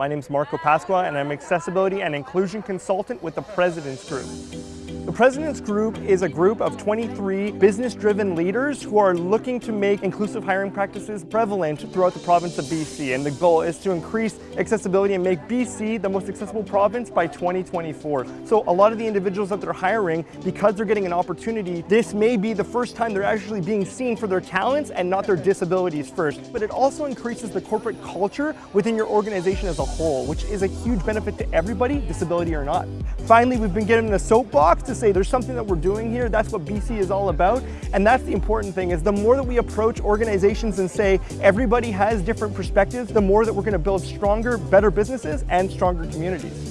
My name is Marco Pasqua and I'm Accessibility and Inclusion Consultant with the President's Group. The President's Group is a group of 23 business-driven leaders who are looking to make inclusive hiring practices prevalent throughout the province of BC. And the goal is to increase accessibility and make BC the most accessible province by 2024. So a lot of the individuals that they're hiring, because they're getting an opportunity, this may be the first time they're actually being seen for their talents and not their disabilities first. But it also increases the corporate culture within your organization as a whole, which is a huge benefit to everybody, disability or not. Finally, we've been getting the soapbox to say there's something that we're doing here. That's what BC is all about. And that's the important thing is the more that we approach organizations and say everybody has different perspectives, the more that we're going to build stronger, better businesses and stronger communities.